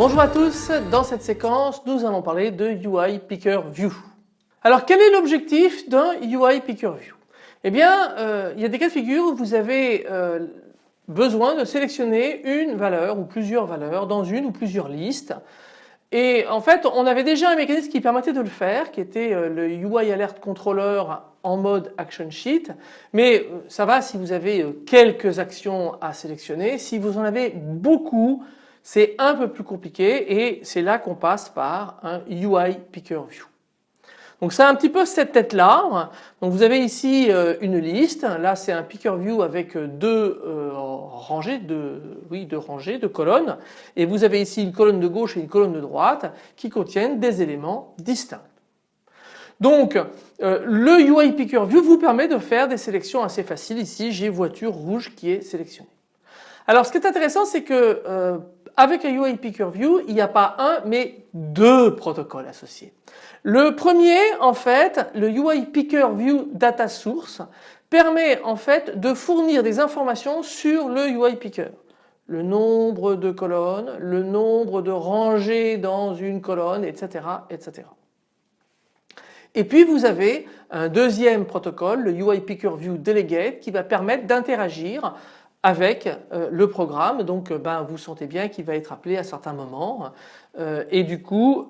Bonjour à tous, dans cette séquence nous allons parler de UI Picker View. Alors quel est l'objectif d'un UI Picker View? Eh bien euh, il y a des cas de figure où vous avez euh, besoin de sélectionner une valeur ou plusieurs valeurs dans une ou plusieurs listes. Et en fait on avait déjà un mécanisme qui permettait de le faire qui était euh, le UI Alert Controller en mode Action Sheet. Mais ça va si vous avez quelques actions à sélectionner, si vous en avez beaucoup c'est un peu plus compliqué et c'est là qu'on passe par un UI Picker View. Donc c'est un petit peu cette tête là. Donc vous avez ici euh, une liste. Là c'est un picker view avec deux euh, rangées, de, oui, deux rangées, de colonnes. Et vous avez ici une colonne de gauche et une colonne de droite qui contiennent des éléments distincts. Donc euh, le UI picker view vous permet de faire des sélections assez faciles. Ici j'ai voiture rouge qui est sélectionnée. Alors ce qui est intéressant c'est que avec un UI Picker View, il n'y a pas un mais deux protocoles associés. Le premier en fait, le UI Picker View Data Source permet en fait de fournir des informations sur le UI Picker. Le nombre de colonnes, le nombre de rangées dans une colonne, etc. etc. Et puis vous avez un deuxième protocole, le UI Picker View Delegate qui va permettre d'interagir avec euh, le programme donc euh, ben, vous sentez bien qu'il va être appelé à certains moments euh, et du coup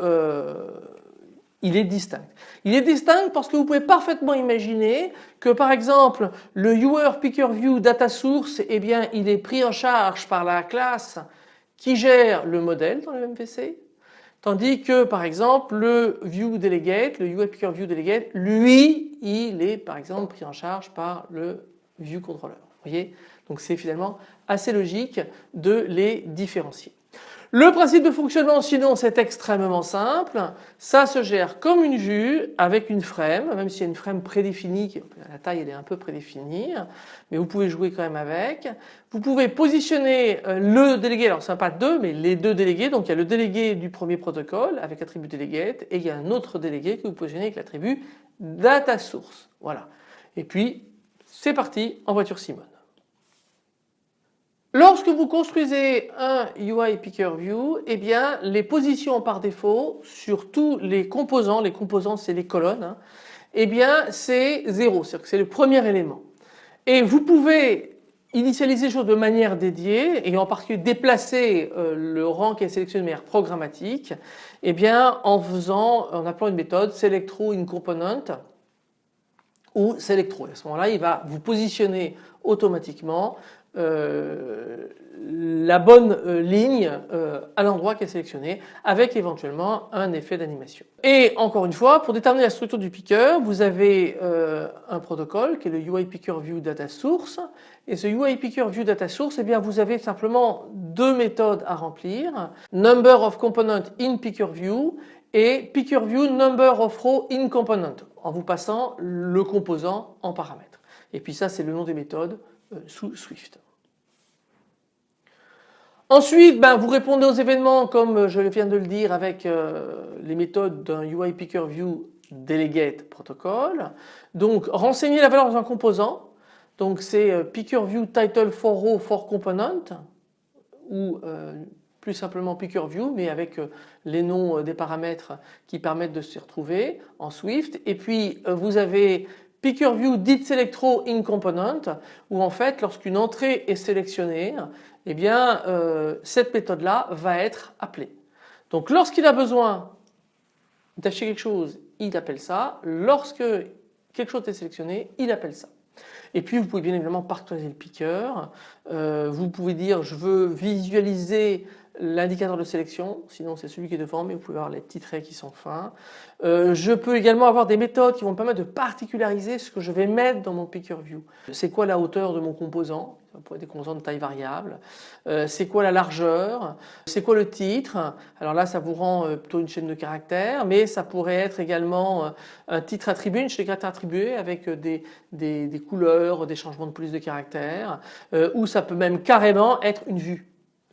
il est distinct. Il est distinct parce que vous pouvez parfaitement imaginer que par exemple le Viewer Picker View Data Source eh bien il est pris en charge par la classe qui gère le modèle dans le MVC tandis que par exemple le View Delegate, le Picker View Delegate lui il est par exemple pris en charge par le View Controller. Vous voyez? Donc c'est finalement assez logique de les différencier. Le principe de fonctionnement sinon c'est extrêmement simple, ça se gère comme une vue avec une frame, même s'il y a une frame prédéfinie, la taille elle est un peu prédéfinie, mais vous pouvez jouer quand même avec. Vous pouvez positionner euh, le délégué, alors ce n'est pas deux mais les deux délégués, donc il y a le délégué du premier protocole avec l'attribut delegate et il y a un autre délégué que vous positionnez avec l'attribut data source. Voilà. Et puis c'est parti en voiture Simone. Lorsque vous construisez un UI Picker View, eh bien les positions par défaut sur tous les composants, les composants c'est les colonnes, hein, eh bien c'est 0, c'est-à-dire que c'est le premier élément. Et vous pouvez initialiser les choses de manière dédiée et en particulier déplacer euh, le rang qui est sélectionné de manière programmatique eh bien en faisant, en appelant une méthode selectro in component ou selectro. À ce moment-là il va vous positionner automatiquement euh, la bonne euh, ligne euh, à l'endroit qui est sélectionné avec éventuellement un effet d'animation. Et encore une fois pour déterminer la structure du picker vous avez un protocole qui est le UI Picker View Data Source et ce UI Picker View Data Source eh bien vous avez simplement deux méthodes à remplir Number of Component in Picker View et Picker View Number of Row in Component en vous passant le composant en paramètre. Et puis ça c'est le nom des méthodes euh, sous Swift. Ensuite, ben, vous répondez aux événements comme je viens de le dire avec euh, les méthodes d'un UI Picker View Delegate Protocol. Donc renseignez la valeur dans un composant. Donc c'est euh, Picker View Title for Row for Component ou plus simplement Picker View mais avec les noms des paramètres qui permettent de se retrouver en Swift. Et puis vous avez Picker View dit Selectro in Component où en fait lorsqu'une entrée est sélectionnée eh bien euh, cette méthode là va être appelée. Donc lorsqu'il a besoin d'afficher quelque chose il appelle ça, lorsque quelque chose est sélectionné il appelle ça. Et puis vous pouvez bien évidemment partager le picker, euh, vous pouvez dire je veux visualiser l'indicateur de sélection, sinon c'est celui qui est devant mais vous pouvez avoir les petits qui sont fins. Euh, je peux également avoir des méthodes qui vont me permettre de particulariser ce que je vais mettre dans mon picker view. C'est quoi la hauteur de mon composant? Ça pourrait être des composants de taille variable. Euh, c'est quoi la largeur? C'est quoi le titre? Alors là ça vous rend euh, plutôt une chaîne de caractères mais ça pourrait être également un titre attribué, une chaîne de attribuée avec des couleurs, des changements de police de caractères ou ça peut même carrément être une vue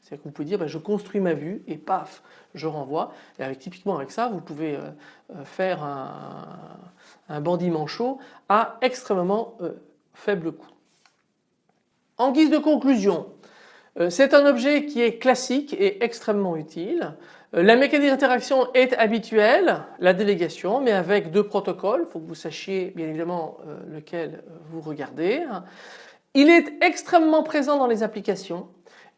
C'est-à-dire que vous pouvez dire bah, je construis ma vue et paf, je renvoie. Et typiquement avec ça, vous pouvez euh, euh, faire un, un bandit manchot à extrêmement euh, faible coût. En guise de conclusion, c'est un objet qui est classique et extrêmement utile. La mécanique d'interaction est habituelle, la délégation, mais avec deux protocoles. Il faut que vous sachiez bien évidemment lequel vous regardez. Il est extrêmement présent dans les applications.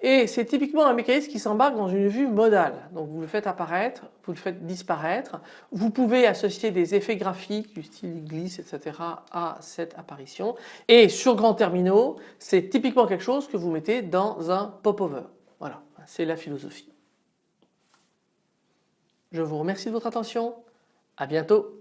Et c'est typiquement un mécanisme qui s'embarque dans une vue modale. Donc vous le faites apparaître, vous le faites disparaître. Vous pouvez associer des effets graphiques du style glisse, etc. à cette apparition. Et sur grands terminaux, c'est typiquement quelque chose que vous mettez dans un pop-over. Voilà, c'est la philosophie. Je vous remercie de votre attention. À bientôt.